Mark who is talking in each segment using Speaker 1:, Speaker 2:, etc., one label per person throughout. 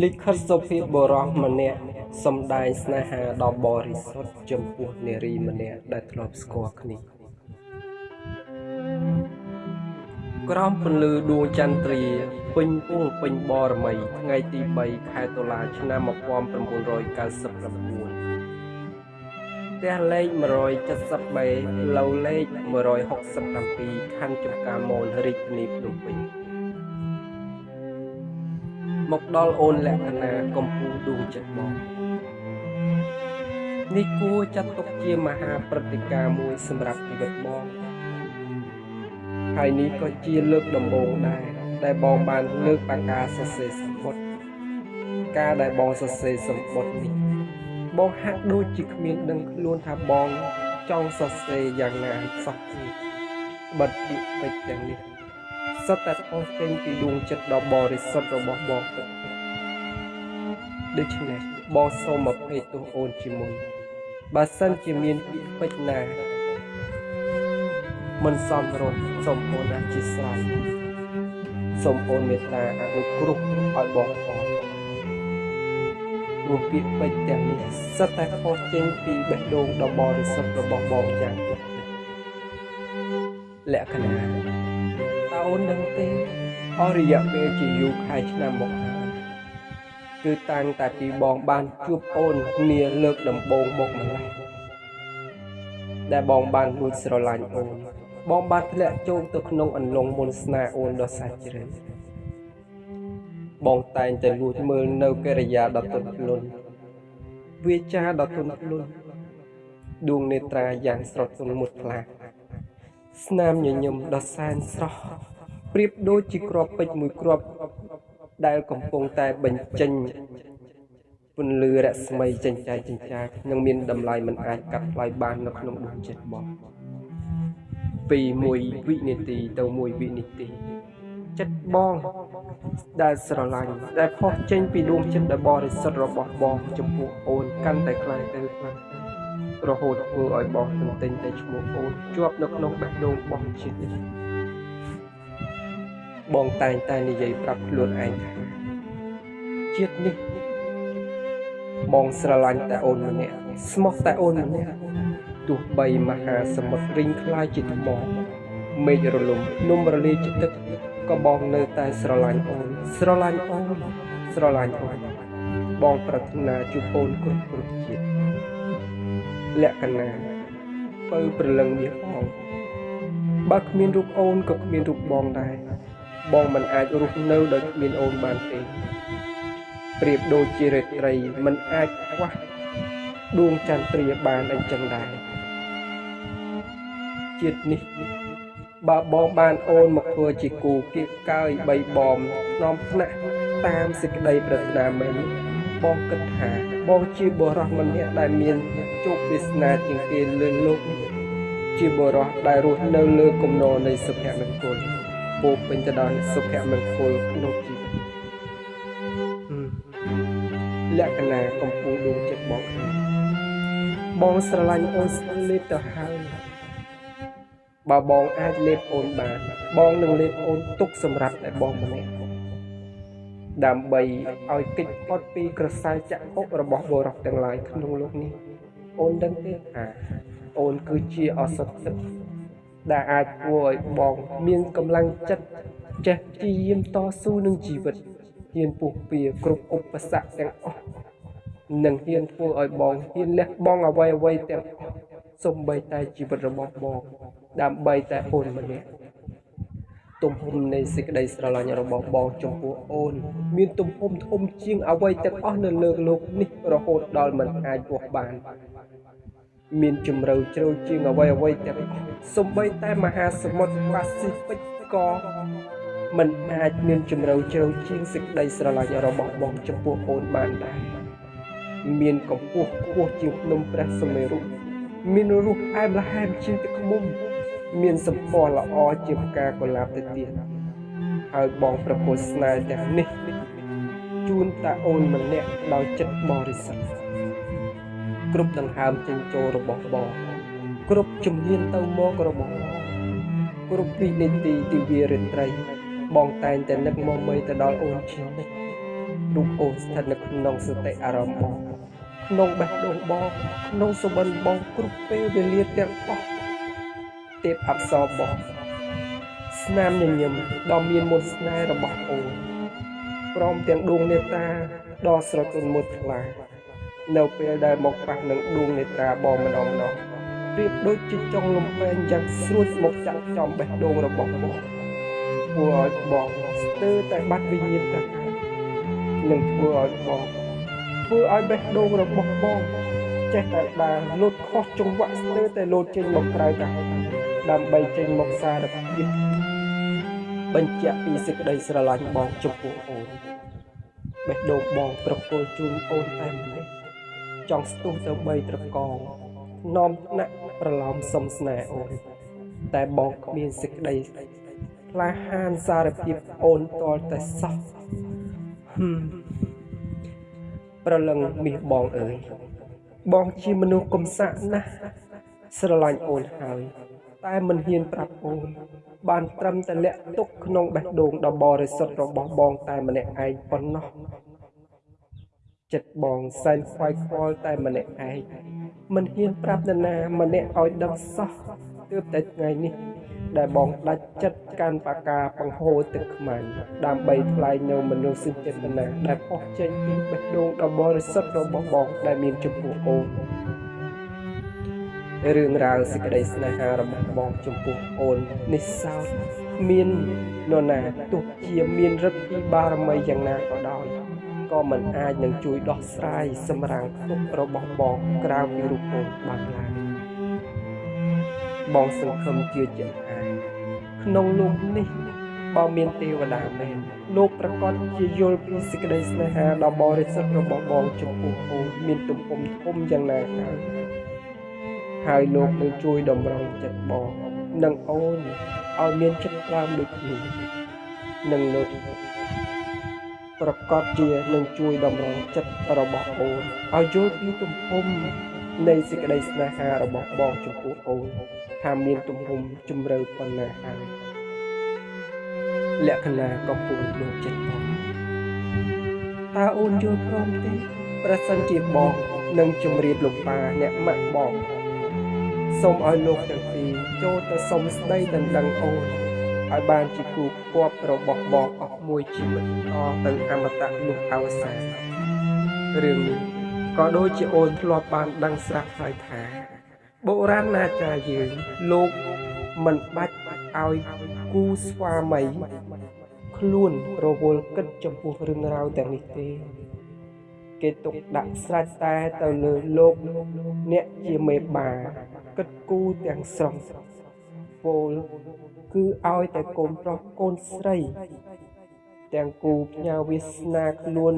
Speaker 1: លិខិតសុភាពបុរសម្នាក់សំដែងស្នេហាដ៏បរិសុទ្ធចំពោះនារីម្នាក់ដែលធ្លាប់ស្គាល់គ្នាក្រោមពន្លឺដួងចន្ទ្រាពេញពុងពេញបរមីថ្ងៃទី3ខែតុលាឆ្នាំ1999ផ្ទះលេខ170បេផ្លូវលេខ167ខណ្ឌចំការមនរាជធានីភ្នំពេញ មកដល់អូនលក្ខណៈកំពូលដួងចិត្តបងនេះគួរចាត់ទុកជាមហាព្រឹត្តិការណ៍មួយសម្រាប់ជីវិតបងហើយនេះក៏ជាលើកដំបូងដែរដែលបងបានលើកបកាសរសេរសម្បត្តិការដែលបងសរសេរសម្បត្តិនេះបងហាក់ដូចជាគ្មានដឹងខ្លួនថាបងចង់សរសេរយ៉ាងណាសោះបិទពាក្យពេចន៍ទាំងនេះ សុទ្ធតែផុសចេញពីដួងចិត្តដ៏បរិសុទ្ធរបស់បងពិតដូច្នេះបងសូមអភ័យទោសអូនជាមុនបើសិនជាមានពាក្យពេចន៍ណា មិនសមរម្យសូមអូនអធិស្ឋានសូមអូនមេត្តាអនុគ្រោះឲ្យបងផងព្រោះពាក្យពេចន៍ទាំងនេះសិតតែខុសចេញពីបេះដូងដ៏បរិសុទ្ធរបស់បងយ៉ាងពិតលក្ខណៈ អូនដឹងទេអស់រយៈពេលជាយូរខែឆ្នាំមកហើយគឺតាំងតែពីបងបានជួបអូនគ្នាលើកដំបូងមកម្ល៉េះដែលបងបានលួចស្រឡាញ់អូនបងបានធ្លាក់ចូលទៅក្នុងអន្លង់មុនស្នេហ៍អូនដ៏សាច់ជ្រៅបងតែងតែលួចមើលនៅកិរិយាដ៏ទន់ភ្លន់វាចាដ៏ទន់ភ្លន់ដួងនេត្រាយ៉ាងស្រទន់មុតខ្លាស្នាមញញឹមដ៏សែនស្រស់ ប្រៀបដូចជាគ្រាប់ពេជ្រមួយគ្រាប់ដែលកំពុងតែបញ្ចេញពន្លឺរស្មីចេញចាយចិញ្ចាចនិងមានតម្លៃមិនអាចកាត់ថ្លៃបាននៅក្នុងដួងចិត្តបងពី1វិនាទីទៅ1វិនាទីចិត្តបងដែលស្រឡាញ់ដែលផុសចេញពីដួងចិត្តដ៏បរិសុទ្ធរបស់បងចំពោះអូនកាន់តែខ្លាំងទៅខ្លាំងរហូតធ្វើឲ្យបងទន្ទិញតែឈ្មោះអូនជាប់នៅក្នុងបេះដូងបងជាតិនេះ បងតែងតែនិយាយប្រាប់ខ្លួនឯងថាជាតិនេះបងស្រឡាញ់តែអូនម្នាក់ស្មោះតែអូនម្នាក់ទោះបីមហាសមុទ្ររីងខ្លាយជាថ្មមេឃរលំនំរលាយជាទឹកក៏បងនៅតែស្រឡាញ់អូនស្រឡាញ់អូនស្រឡាញ់អូនបងប្រាថ្នាជួបអូនគ្រប់គ្រប់ជាតិលក្ខណៈបើព្រលឹងមាសបងបើគ្មានរូបអូនក៏គ្មានរូបបងដែរ បងមិនអាចរស់នៅដោយគ្មានអូនបានទេប្រៀបដូចជារាត្រីមិនអាចខ្វះដួងចន្ទ្រាបានអញ្ចឹងដែរជាតិនេះបើបងបានអូនមកធ្វើជាគូគៀកកើយបីបំនាំថ្នាក់តាមសេចក្តីប្រាថ្នាមែនបងគិតថាបងជាបុរសម្នាក់ដែលមានជោគវាសនាជាងគេលើលោកជាបុរសដែលរស់នៅលើគំនរនៃសុភមង្គល ពោពេញទៅដោយសុភមង្គលក្នុងជីវិតលក្ខណៈកំពូលដួងចិត្តបងបងស្រឡាញ់អូនស្លេបទៅហើយបើបងអាចលេបអូនបាន បងនឹងលេបអូនទុកសម្រាប់តែបងម្នាក់ដើម្បីឲ្យកិច្ចផុតពីក្រសែចក្ខុរបស់បរិសុទ្ធទាំងឡាយក្នុងលោកនេះអូនដឹងទេថាអូនគឺជាអសត់ទឹក ដែលអាចធ្វើឲ្យបងមានកម្លាំងចិត្តចេះព្យាយាមតស៊ូនឹងជីវិតហ៊ានពុះពៀគ្រប់ឧបសគ្គទាំងអស់និងហ៊ានធ្វើឲ្យបងហ៊ានលះបង់អ្វីអ្វីទាំងអស់សំបីតែជីវិតរបស់បងដើម្បីតែអូនម្នាក់ទំហំនៃសេចក្តីស្រឡាញ់របស់បងចំពោះអូនមានទំហំធំជាងអ្វីទាំងអស់នៅលើโลกនេះរហូតដល់មិនអាចវាស់បានមានជំរឿជ្រៅជាងអ្វីអ្វីទាំងអស់ សំបីតែមហាសមុទ្រប៉ាស៊ីហ្វិកក៏មិនអាចមានជំរឿជ្រៅជាងសេចក្តីស្រឡាញ់របស់បងចំពោះអូនបានដែរមានកម្ពស់ខ្ពស់ជាងភ្នំព្រះសុមេរុមានរសអែមល្ហែមជាងទឹកឃ្មុំ មានសម្ផស្សល្អជាងផ្កាកុលាបទៅទៀតហើយបងប្រពន្ធស្នេហ៍ទាំងនេះជូនតាអូនម្នាក់ដោយចិត្តបរិសុទ្ធគ្រប់ដង្ហើមចេញចូលរបស់បង គ្រប់ជំហានទៅមករបស់បងគ្រប់វិនាទីទិវារាត្រី បងតែងតែនឹកមកមីទៅដល់អូនជានិច្ចរូបអូនស្ថិតនៅក្នុងសតិអារម្មណ៍បងក្នុងបេះដូងបងក្នុងសុបិនបងគ្រប់ពេលវេលាទាំងអស់ទេពអប្សរបងស្នាមញញឹមដ៏មានមន្តស្នេហ៍របស់អូនព្រមទាំងដួងនេតាដ៏ស្រទន់មួយថ្លានៅពេលដែលមកប៉ះនឹងដួងនេត្រាបងម្ដងម្ដង ប្រៀបដូចជាចុងលំពេងយ៉ាងស្រួចមកចាក់ចំបេះដូងរបស់បងធ្វើឲ្យបងស្ទើរតែបាត់វិញ្ញាណទៅនឹងធ្វើឲ្យបងធ្វើឲ្យបេះដូងរបស់បងចេះតែដើរលោតខុសចង្វាក់ស្ទើរតែលោតចេញមកក្រៅទៅដើម្បីចេញមកសារភាពបញ្ជាក់ពីសេចក្តីស្រឡាញ់បងចំពោះអូនបេះដូងបងប្រគល់ជូនអូនតែម្លេះចង់ស្ទុះទៅបីត្រកង នាំថ្នាក់ប្រឡំសុំស្នេហ៍អូនតែបងគ្មានសេចក្តីក្លាហានសារភាពអូនតលតែសោះហឹមប្រលឹងមាសបងអើយបងជាមនុស្សកំសាកណាស់ស្រឡាញ់អូនហើយតែមិនហ៊ានប្រាប់អូន បានត្រឹមតែលាក់ទុកក្នុងបេះដូងដ៏បរិសុទ្ធរបស់បងតែម្នាក់ឯងប៉ុណ្ណោះ ចិត្តបងសែនខ្វាយខ្វល់តែម្នាក់ឯងមិនហ៊ានប្រាប់នរណាម្នាក់ឲ្យដឹងសោះទើបតែថ្ងៃនេះ ដែលបងដាច់ចិត្តកាន់បកាបង្ហូរទឹកខ្មាញ់ដើម្បីថ្លែងនៅមនោសញ្ចេតនាដែលផុសចេញពីបេះដូងដ៏បរិសុទ្ធរបស់បងដែលមានចំពោះអូនរឿងរ៉ាវសេចក្តីស្នេហារបស់បងចំពោះអូននេះសោតមាននរណាទោះជាមានឫទ្ធិបារមីយ៉ាងណាក៏ដោយ ក៏មិនអាចនឹងជួយដោះស្រាយសម្រាំងទុក្ខរបស់បងក្រៅពីរូបអូនបានឡើយបងសង្ឃឹមជឿជាក់ថាក្នុងលោកនេះបើមានទេវតាមែនលោកប្រកាសជាយល់ពីសេចក្តីស្នេហាដ៏បរិសុទ្ធរបស់បងចំពោះអូនមានទំហំធំយ៉ាងណាហើយហើយលោកនឹងជួយតម្រង់ចិត្តបងនិងអូនឲ្យមានចិត្តក្លាមដូចគ្នានិងលោក ប្រកាសជានឹងជួយតម្រង់ចិត្តរបស់អូនឲ្យយល់ពីទំហំនៃសេចក្តីស្នេហារបស់បងចំពោះអូនថាមានទំហំជម្រៅប៉ុណ្ណាហើយលក្ខណៈកំពុងលោកចិត្តបងតើអូនយល់ព្រមទេប្រសិនជាបងនឹងជម្រាបលោកប៉ាអ្នកម៉ាក់បងសូមឲ្យលោកទាំងពីរចូលទៅសុំស្ដីដណ្ដឹងអូន ឲ្យបានជាគូគប់របស់បងអស់មួយជីវិតតទៅអមតៈនោះអវសានរឿងនេះក៏ដូចជាអូនធ្លាប់បានដឹងស្រាប់ហើយថាបុរាណអាចារ្យយើងលោកមិនបាច់ឲ្យគូស្វាមីខ្លួនរវល់គិតចំពោះរឿងរ៉ាវទាំងនេះទេគេទុកដាក់ស្រេចតែទៅលើលោកអ្នកជាមេបាគិតគូទាំងស្រុងពោល គឺឲ្យតែកូនប្រុសកូនស្រី ទាំងគូផ្ញើវាសនាខ្លួន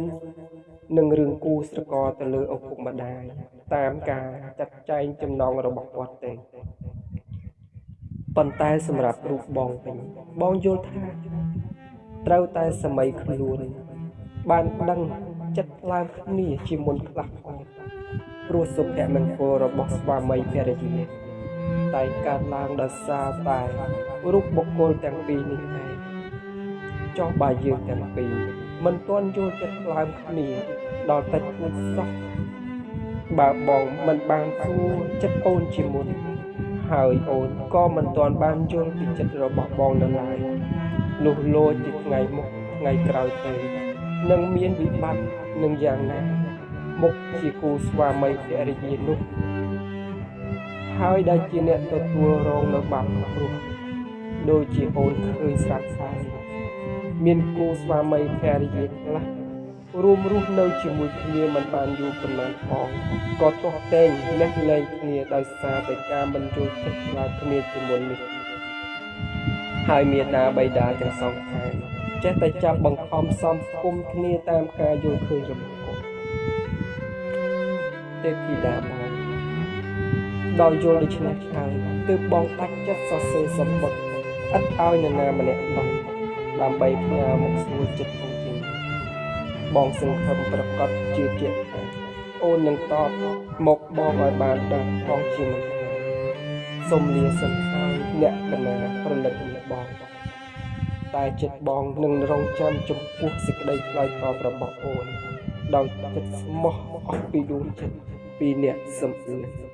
Speaker 1: នឹងរឿងគូស្រករទៅលើឪពុកម្ដាយតាមការចាត់ចែងចំណងរបស់គាត់ទេប៉ុន្តែសម្រាប់រូបបងវិញបងយល់ថាត្រូវតែសម័យខ្លួនបានដឹងចិត្តឡើងគ្នាជាមុនខ្លះផងព្រោះសុភមង្គលរបស់ស្វាមីភរិយា តែកើតឡើងដោយសារតែរូបបុគ្គលទាំងពីរនេះឯងចុះបើយើងទាំងពីរមិនទាន់យល់ចិត្តឡើងគ្នាដល់តិចគួរសោះបើបងមិនបានគួរចិត្តអូនជាមុនហើយអូនក៏មិនទាន់បានយល់ពីចិត្តរបស់បងនៅឡើយនោះលោជាថ្ងៃមុខថ្ងៃក្រោយទៅនឹងមានវិបត្តិនឹងយ៉ាងណាមុខជាគូស្វាមីភរិយានោះ ហើយដែលជាអ្នកទទួលរងនៅបាបគ្រោះដូចជាអូនឃើញស្រាប់ស្រាយមានគូស្វាមីភរិយាខ្លះរួមរស់នៅជាមួយគ្នាមិនបានយូរប៉ុន្មានផងក៏ទាស់តែងលេះលែងគ្នាដោយសារតែការមិនយល់ចិត្តខ្លាចគ្នាជាមុននេះហើយមេដាបៃតាទាំងសងខាងចេះតែចាប់បង្ខំសំគុំគ្នាតាមការយល់ឃើញរបស់គាត់ទេពធីតាបង ដោយយល់ដូច្នេះហើយទើបបងដាច់ចិត្តសរសេរសម្បត្តិឥតឲ្យនរណាម្នាក់ដឹងដើម្បីផ្ញើមកស្រួលចិត្តផងជាងបងសង្ឃឹមប្រកាសជឿជាក់ថាអូននឹងតបមកបងឲ្យបានដឹងផងជាមិនសូមលាសិនហើយលក្ខណៈប្រលឹកនេះបងតែចិត្តបងនឹងរងចាំចំពោះសេចក្តីឆ្លើយតបរបស់អូនដោយចិត្តស្មោះអស់ពីដួងចិត្តពីអ្នកសំអឿន